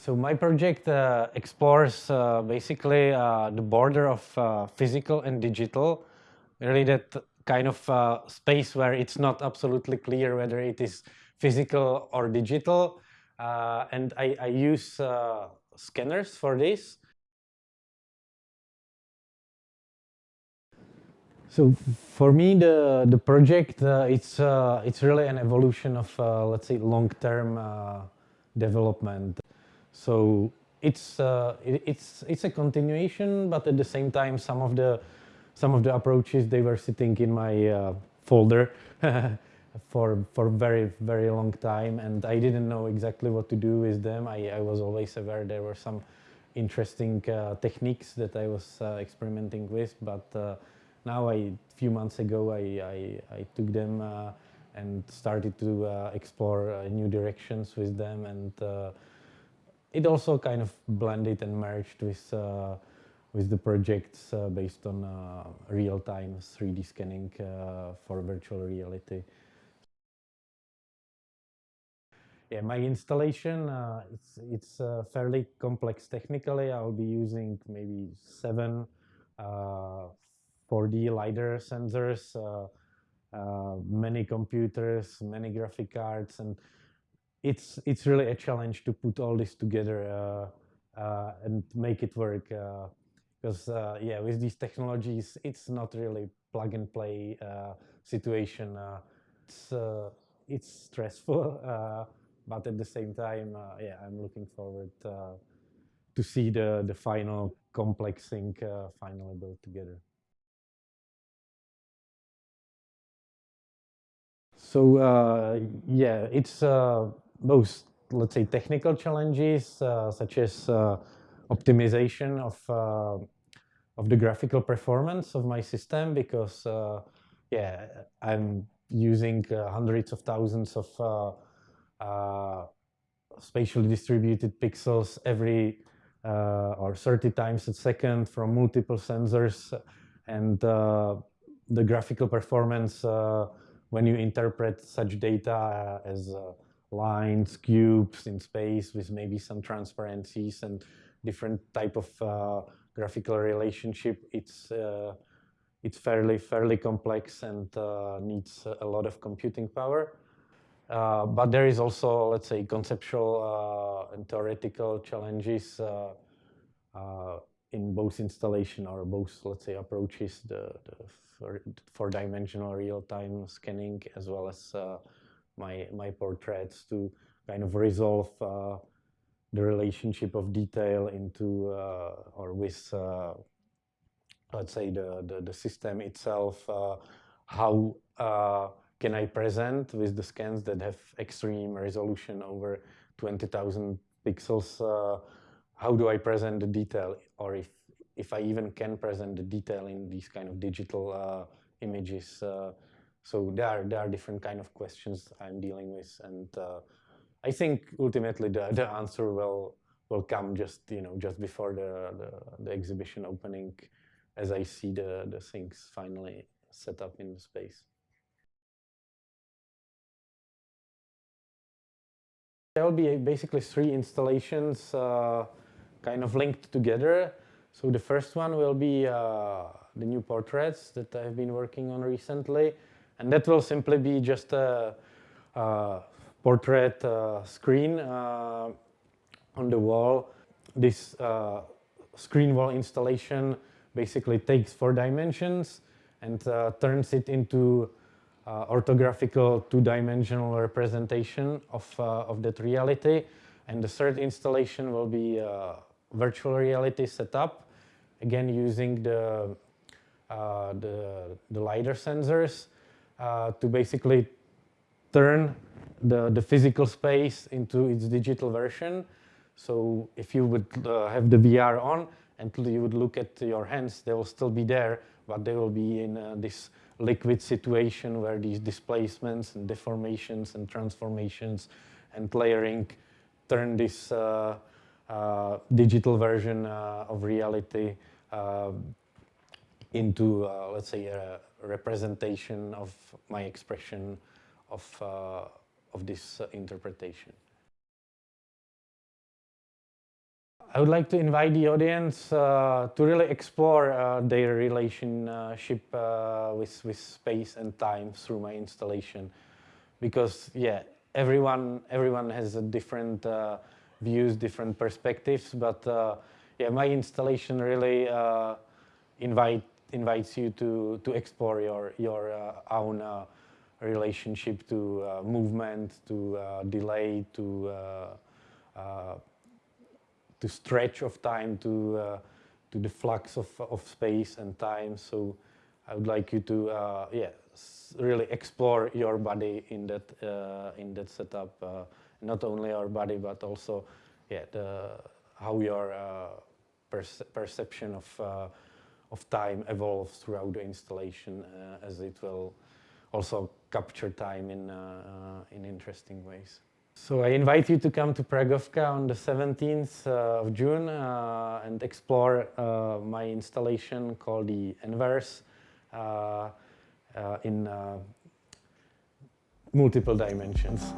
So my project uh, explores uh, basically uh, the border of uh, physical and digital, really that kind of uh, space where it's not absolutely clear whether it is physical or digital. Uh, and I, I use scanners for this. So for me, the the project it's it's really an evolution of let's say long-term development. So it's uh, it, it's it's a continuation, but at the same time, some of the some of the approaches they were sitting in my uh, folder for for very very long time, and I didn't know exactly what to do with them. I, I was always aware there were some interesting uh, techniques that I was uh, experimenting with, but uh, now I few months ago I I, I took them uh, and started to explore new directions with them and it also kind of blended and merged with uh, with the projects uh, based on uh, real-time 3D scanning uh, for virtual reality. Yeah, my installation, uh, it's, it's uh, fairly complex technically. I'll be using maybe seven 4D LiDAR sensors, many computers, many graphic cards, and it's it's really a challenge to put all this together uh, uh, and make it work. Because uh, yeah, with these technologies, it's not really plug and play situation. it's it's stressful, but at the same time, yeah, I'm looking forward to see the the final complex thing finally built together. So uh, yeah, it's uh, both, let's say, technical challenges uh, such as uh, optimization of uh, of the graphical performance of my system because, uh, yeah, I'm using uh, hundreds of thousands of spatially distributed pixels every or 30 times a second from multiple sensors, and the graphical performance when you interpret such data as lines, cubes in space with maybe some transparencies and different type of uh, graphical relationship. It's uh, it's fairly fairly complex and uh, needs a lot of computing power. Uh, but there is also, let's say, conceptual uh, and theoretical challenges uh, in both installation or both, let's say, approaches, the, the four-dimensional real-time scanning as well as my, my portraits to kind of resolve uh, the relationship of detail into uh, or with, uh, let's say, the, the, the system itself. Uh, how uh, can I present with the scans that have extreme resolution over 20,000 pixels? Uh, how do I present the detail or if, if I even can present the detail in these kind of digital images? So there are, there are different kind of questions I'm dealing with. And uh, I think ultimately the, the answer will, will come just, you know, just before the, the, the exhibition opening as I see the, the things finally set up in the space. There will be basically three installations uh, kind of linked together. So the first one will be uh, the new portraits that I've been working on recently. And that will simply be just a, a portrait uh, screen uh, on the wall. This uh, screen wall installation basically takes four dimensions and uh, turns it into uh, orthographical two-dimensional representation of, uh, of that reality. And the third installation will be virtual reality setup, again using the, the, the LiDAR sensors uh, to basically turn the, the physical space into its digital version. So if you would uh, have the VR on and you would look at your hands, they will still be there, but they will be in uh, this liquid situation where these displacements and deformations and transformations and layering turn this uh, uh, digital version of reality into, let's say, a, representation of my expression of, uh, of this uh, interpretation. I would like to invite the audience uh, to really explore uh, their relationship uh, with, with space and time through my installation. Because, yeah, everyone, everyone has a different uh, views, different perspectives, but uh, yeah, my installation really uh, invite, invites you to, to explore your, your own relationship to movement, to delay, to to stretch of time to uh, to the flux of, of space and time. So I would like you to uh, yeah really explore your body in that uh, in that setup. Uh, not only our body but also yeah the how your uh, perce perception of uh, of time evolves throughout the installation as it will also capture time in in interesting ways. So I invite you to come to Pragovka on the 17th uh, of June uh, and explore uh, my installation called the Enverse uh, uh, in uh, multiple dimensions.